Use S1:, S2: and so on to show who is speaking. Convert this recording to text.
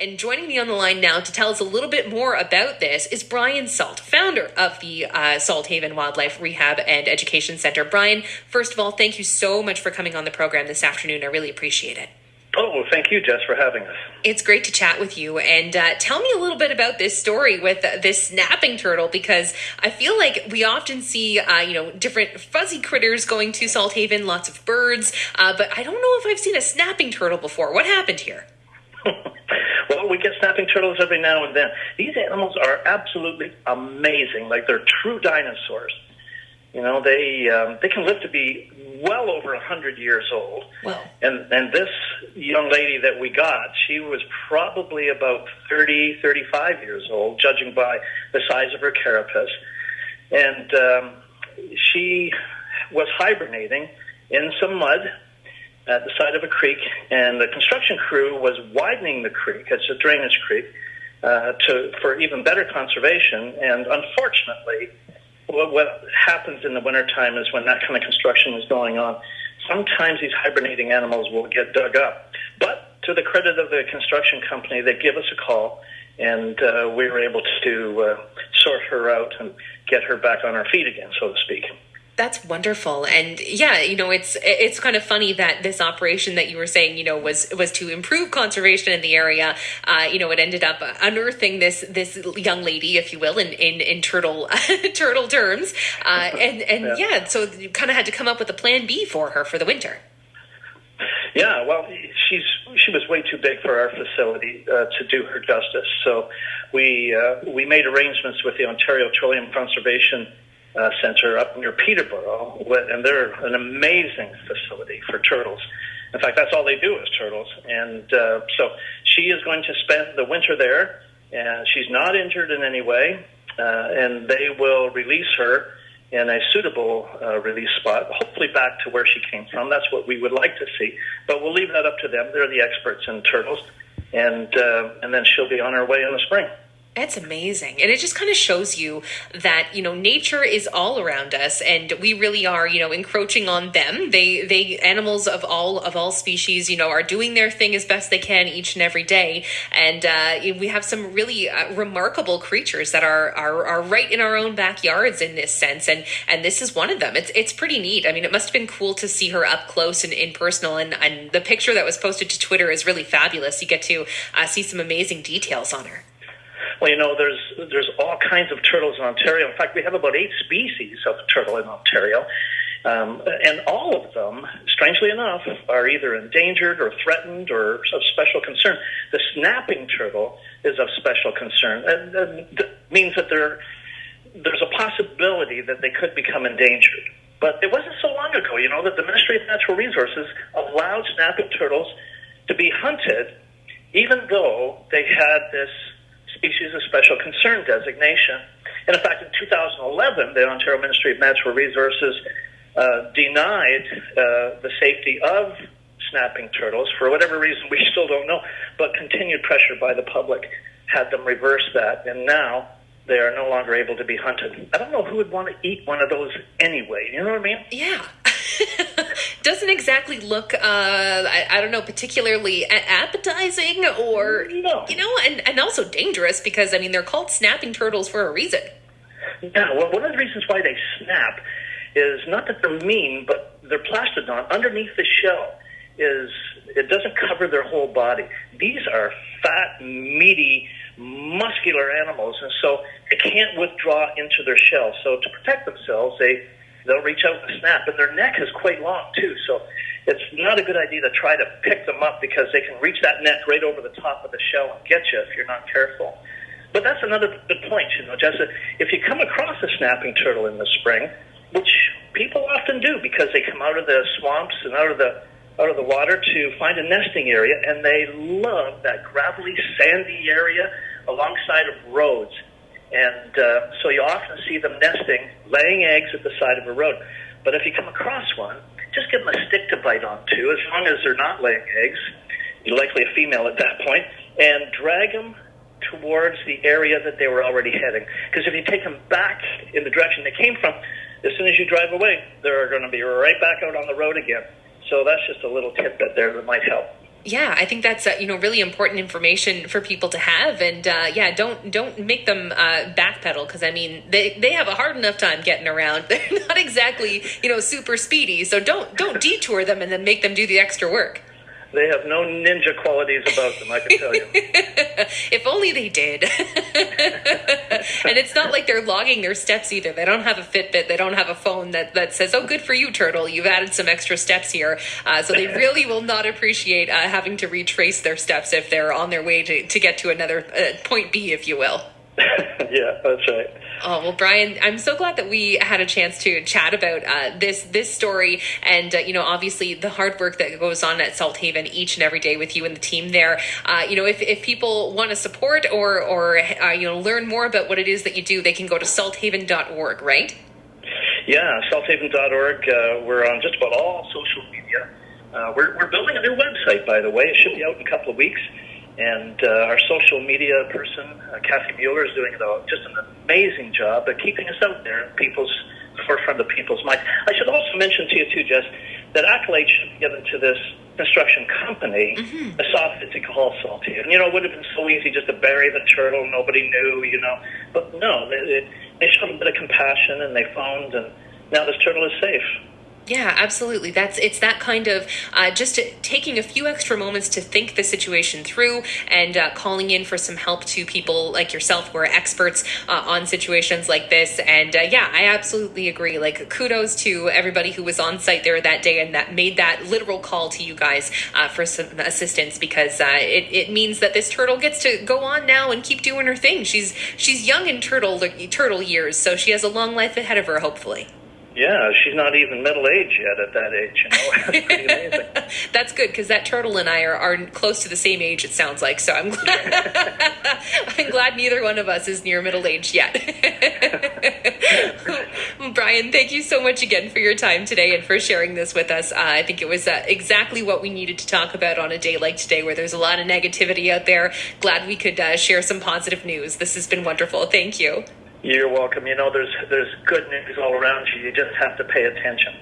S1: And joining me on the line now to tell us a little bit more about this is Brian Salt, founder of the uh, Salthaven Wildlife Rehab and Education Center. Brian, first of all, thank you so much for coming on the program this afternoon. I really appreciate it.
S2: Oh, thank you, Jess, for having us.
S1: It's great to chat with you. And uh, tell me a little bit about this story with uh, this snapping turtle, because I feel like we often see, uh, you know, different fuzzy critters going to Salthaven, lots of birds, uh, but I don't know if I've seen a snapping turtle before. What happened here?
S2: well, we get snapping turtles every now and then. These animals are absolutely amazing, like they're true dinosaurs. You know, they um, they can live to be well over a hundred years old.
S1: Wow.
S2: And and this young lady that we got, she was probably about 30, 35 years old, judging by the size of her carapace, and um, she was hibernating in some mud at the side of a creek, and the construction crew was widening the creek. It's a drainage creek. Uh, to for even better conservation, and unfortunately, what, what happens in the wintertime is when that kind of construction is going on, sometimes these hibernating animals will get dug up. But to the credit of the construction company, they give us a call, and uh, we were able to uh, sort her out and get her back on her feet again, so to speak.
S1: That's wonderful, and yeah, you know, it's it's kind of funny that this operation that you were saying, you know, was was to improve conservation in the area. Uh, you know, it ended up unearthing this this young lady, if you will, in in, in turtle turtle terms, uh, and and yeah. yeah, so you kind of had to come up with a plan B for her for the winter.
S2: Yeah, well, she's she was way too big for our facility uh, to do her justice. So we uh, we made arrangements with the Ontario Trillium Conservation uh, Center up near Peterborough, and they're an amazing facility for turtles. In fact, that's all they do is turtles. And uh, so she is going to spend the winter there, and she's not injured in any way, uh, and they will release her in a suitable uh, release spot, hopefully back to where she came from. That's what we would like to see, but we'll leave that up to them. They're the experts in turtles, and uh, and then she'll be on her way in the spring.
S1: It's amazing. And it just kind of shows you that, you know, nature is all around us and we really are, you know, encroaching on them. They they animals of all of all species, you know, are doing their thing as best they can each and every day. And uh, we have some really uh, remarkable creatures that are, are are right in our own backyards in this sense and and this is one of them. It's it's pretty neat. I mean, it must have been cool to see her up close and in personal and and the picture that was posted to Twitter is really fabulous. You get to uh, see some amazing details on her.
S2: Well, you know, there's there's all kinds of turtles in Ontario. In fact, we have about eight species of turtle in Ontario. Um, and all of them, strangely enough, are either endangered or threatened or of special concern. The snapping turtle is of special concern. And, and that means that there, there's a possibility that they could become endangered. But it wasn't so long ago, you know, that the Ministry of Natural Resources allowed snapping turtles to be hunted, even though they had this species of special concern designation. And in fact, in 2011, the Ontario Ministry of Natural Resources uh, denied uh, the safety of snapping turtles for whatever reason we still don't know, but continued pressure by the public had them reverse that, and now they are no longer able to be hunted. I don't know who would want to eat one of those anyway. You know what I mean?
S1: Yeah. doesn't exactly look, uh, I, I, don't know, particularly appetizing or,
S2: no.
S1: you know, and, and also dangerous because, I mean, they're called snapping turtles for a reason.
S2: Yeah, well, one of the reasons why they snap is not that they're mean, but their plastron underneath the shell is, it doesn't cover their whole body. These are fat, meaty, muscular animals, and so they can't withdraw into their shell. So to protect themselves, they they'll reach out and snap. And their neck is quite long too, so it's not a good idea to try to pick them up because they can reach that neck right over the top of the shell and get you if you're not careful. But that's another good point, you know, Jessica. If you come across a snapping turtle in the spring, which people often do because they come out of the swamps and out of the out of the water to find a nesting area, and they love that gravelly, sandy area alongside of roads. And uh, so you often see them nesting, laying eggs at the side of a road. But if you come across one, just give them a stick to bite onto, as long as they're not laying eggs. You're likely a female at that point, and drag them towards the area that they were already heading. Because if you take them back in the direction they came from, as soon as you drive away, they're going to be right back out on the road again. So that's just a little tidbit there that might help.
S1: Yeah, I think that's uh, you know really important information for people to have, and uh, yeah, don't don't make them uh, backpedal because I mean they they have a hard enough time getting around. They're not exactly you know super speedy, so don't don't detour them and then make them do the extra work.
S2: They have no ninja qualities about them, I can tell you.
S1: if only they did. and it's not like they're logging their steps either. They don't have a Fitbit. They don't have a phone that, that says, oh, good for you, Turtle. You've added some extra steps here. Uh, so they really will not appreciate uh, having to retrace their steps if they're on their way to, to get to another uh, point B, if you will.
S2: yeah, that's right.
S1: Oh well, Brian, I'm so glad that we had a chance to chat about uh, this this story, and uh, you know, obviously the hard work that goes on at Salthaven each and every day with you and the team there. Uh, you know, if, if people want to support or or uh, you know learn more about what it is that you do, they can go to salthaven.org, right?
S2: Yeah, salthaven.org. Uh, we're on just about all social media. Uh, we're we're building a new website, by the way. It should be out in a couple of weeks. And uh, our social media person, uh, Kathy Mueller, is doing a, just an amazing job at keeping us out there in people's forefront of people's minds. I should also mention to you too, Jess, that accolade should be given to this construction company, mm-hmm. Asophitic Hall Salty. And you know, it would have been so easy just to bury the turtle, nobody knew, you know. But no, they, they showed a bit of compassion and they phoned, and now this turtle is safe.
S1: Yeah, absolutely. That's it's that kind of uh, just taking a few extra moments to think the situation through and uh, calling in for some help to people like yourself who are experts uh, on situations like this. And uh, yeah, I absolutely agree. Like kudos to everybody who was on site there that day and that made that literal call to you guys uh, for some assistance because uh, it it means that this turtle gets to go on now and keep doing her thing. She's she's young in turtle turtle years, so she has a long life ahead of her, hopefully.
S2: Yeah, she's not even middle aged yet at that age. You know, pretty amazing.
S1: That's good because that turtle and I are, are close to the same age. It sounds like so. I'm glad. I'm glad neither one of us is near middle age yet. Brian, thank you so much again for your time today and for sharing this with us. Uh, I think it was uh, exactly what we needed to talk about on a day like today, where there's a lot of negativity out there. Glad we could uh, share some positive news. This has been wonderful. Thank you.
S2: You're welcome. You know, there's there's good news all around you. You just have to pay attention.